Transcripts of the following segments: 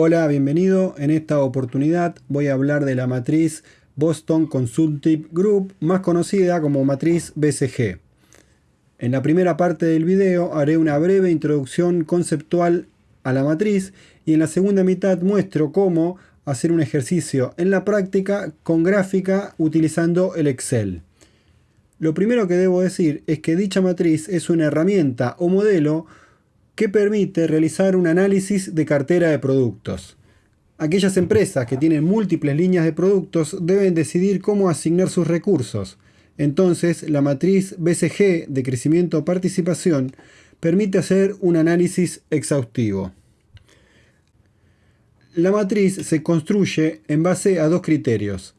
Hola, bienvenido. En esta oportunidad voy a hablar de la matriz Boston Consulting Group, más conocida como matriz BCG. En la primera parte del video haré una breve introducción conceptual a la matriz y en la segunda mitad muestro cómo hacer un ejercicio en la práctica con gráfica utilizando el Excel. Lo primero que debo decir es que dicha matriz es una herramienta o modelo que permite realizar un análisis de cartera de productos. Aquellas empresas que tienen múltiples líneas de productos deben decidir cómo asignar sus recursos. Entonces, la matriz BCG de crecimiento-participación permite hacer un análisis exhaustivo. La matriz se construye en base a dos criterios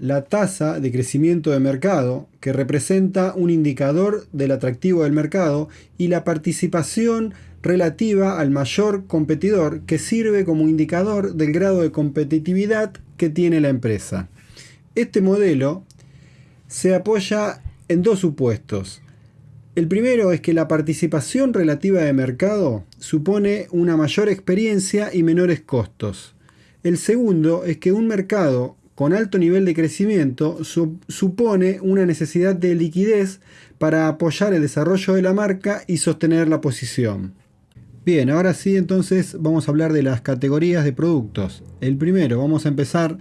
la tasa de crecimiento de mercado, que representa un indicador del atractivo del mercado, y la participación relativa al mayor competidor, que sirve como indicador del grado de competitividad que tiene la empresa. Este modelo se apoya en dos supuestos. El primero es que la participación relativa de mercado supone una mayor experiencia y menores costos. El segundo es que un mercado con alto nivel de crecimiento supone una necesidad de liquidez para apoyar el desarrollo de la marca y sostener la posición. Bien, ahora sí entonces vamos a hablar de las categorías de productos. El primero, vamos a empezar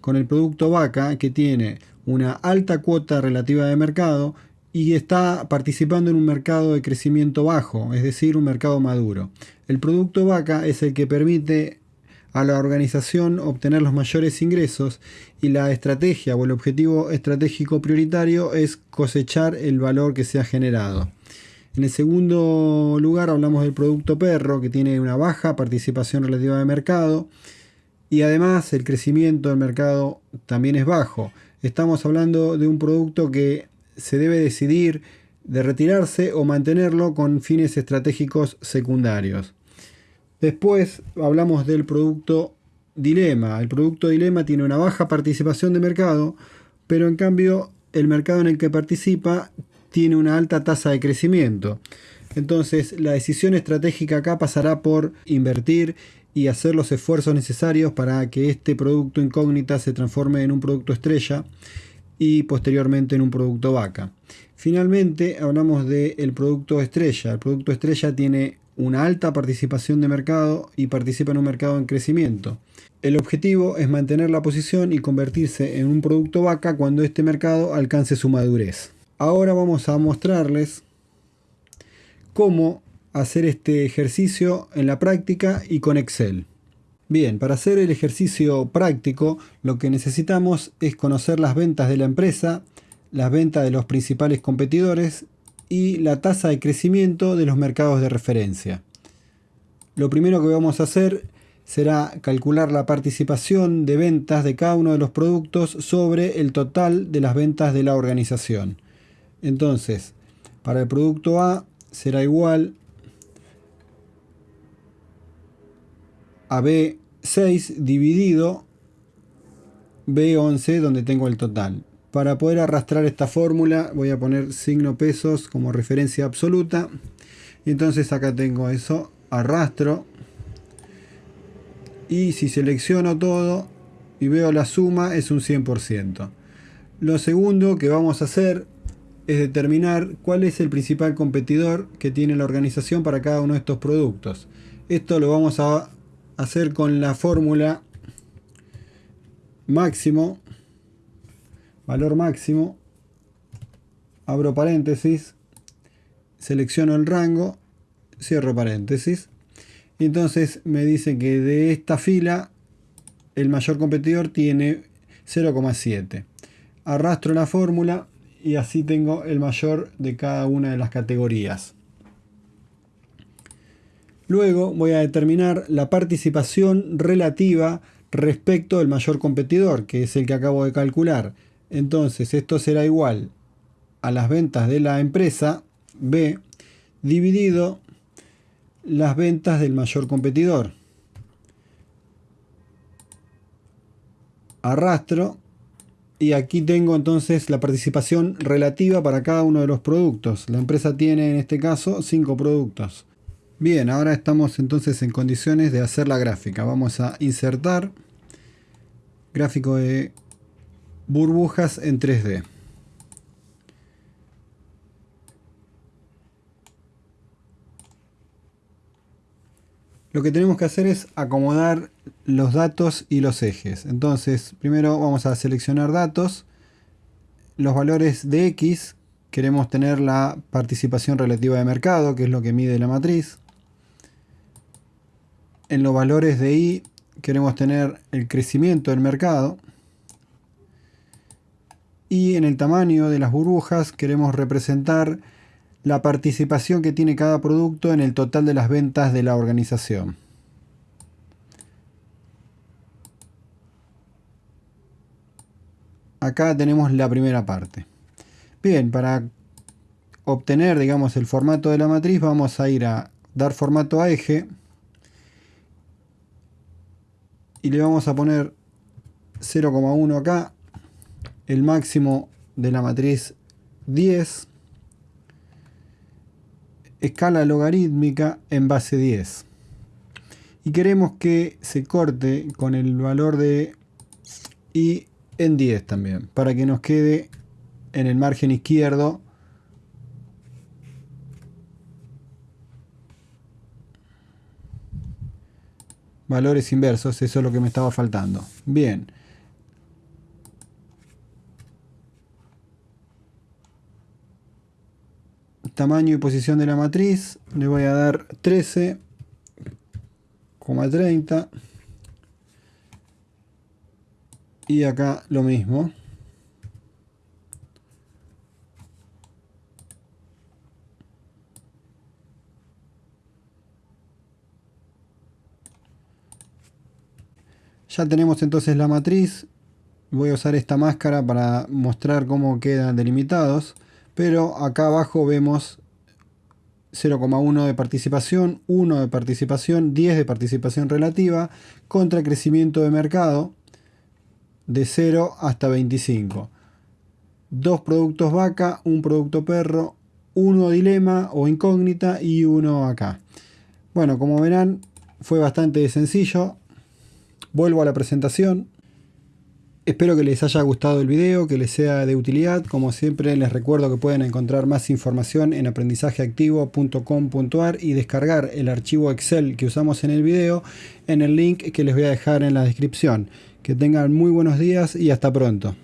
con el producto vaca que tiene una alta cuota relativa de mercado y está participando en un mercado de crecimiento bajo, es decir, un mercado maduro. El producto vaca es el que permite a la organización obtener los mayores ingresos y la estrategia o el objetivo estratégico prioritario es cosechar el valor que se ha generado. En el segundo lugar hablamos del producto perro que tiene una baja participación relativa de mercado y además el crecimiento del mercado también es bajo. Estamos hablando de un producto que se debe decidir de retirarse o mantenerlo con fines estratégicos secundarios. Después hablamos del producto dilema. El producto dilema tiene una baja participación de mercado, pero en cambio el mercado en el que participa tiene una alta tasa de crecimiento. Entonces la decisión estratégica acá pasará por invertir y hacer los esfuerzos necesarios para que este producto incógnita se transforme en un producto estrella y posteriormente en un producto vaca. Finalmente hablamos del producto estrella. El producto estrella tiene una alta participación de mercado y participa en un mercado en crecimiento. El objetivo es mantener la posición y convertirse en un producto vaca cuando este mercado alcance su madurez. Ahora vamos a mostrarles cómo hacer este ejercicio en la práctica y con Excel. Bien, para hacer el ejercicio práctico lo que necesitamos es conocer las ventas de la empresa, las ventas de los principales competidores y la tasa de crecimiento de los mercados de referencia. Lo primero que vamos a hacer será calcular la participación de ventas de cada uno de los productos sobre el total de las ventas de la organización. Entonces, para el producto A será igual a B6 dividido B11 donde tengo el total. Para poder arrastrar esta fórmula voy a poner signo pesos como referencia absoluta. Y entonces acá tengo eso, arrastro. Y si selecciono todo y veo la suma es un 100%. Lo segundo que vamos a hacer es determinar cuál es el principal competidor que tiene la organización para cada uno de estos productos. Esto lo vamos a hacer con la fórmula máximo valor máximo, abro paréntesis, selecciono el rango, cierro paréntesis, y entonces me dice que de esta fila el mayor competidor tiene 0,7. Arrastro la fórmula y así tengo el mayor de cada una de las categorías. Luego voy a determinar la participación relativa respecto del mayor competidor, que es el que acabo de calcular. Entonces esto será igual a las ventas de la empresa B dividido las ventas del mayor competidor. Arrastro y aquí tengo entonces la participación relativa para cada uno de los productos. La empresa tiene en este caso 5 productos. Bien, ahora estamos entonces en condiciones de hacer la gráfica. Vamos a insertar gráfico de burbujas en 3D. Lo que tenemos que hacer es acomodar los datos y los ejes. Entonces, primero vamos a seleccionar datos. Los valores de X, queremos tener la participación relativa de mercado, que es lo que mide la matriz. En los valores de Y queremos tener el crecimiento del mercado. Y en el tamaño de las burbujas queremos representar la participación que tiene cada producto en el total de las ventas de la organización. Acá tenemos la primera parte. Bien, para obtener digamos el formato de la matriz vamos a ir a dar formato a eje y le vamos a poner 0,1 acá el máximo de la matriz 10 escala logarítmica en base 10 y queremos que se corte con el valor de y en 10 también para que nos quede en el margen izquierdo valores inversos, eso es lo que me estaba faltando. Bien. Tamaño y posición de la matriz le voy a dar 13,30 y acá lo mismo. Ya tenemos entonces la matriz. Voy a usar esta máscara para mostrar cómo quedan delimitados pero acá abajo vemos 0,1 de participación, 1 de participación, 10 de participación relativa, contra crecimiento de mercado de 0 hasta 25. Dos productos vaca, un producto perro, uno dilema o incógnita y uno acá. Bueno, como verán, fue bastante sencillo. Vuelvo a la presentación. Espero que les haya gustado el video, que les sea de utilidad. Como siempre les recuerdo que pueden encontrar más información en aprendizajeactivo.com.ar y descargar el archivo Excel que usamos en el video en el link que les voy a dejar en la descripción. Que tengan muy buenos días y hasta pronto.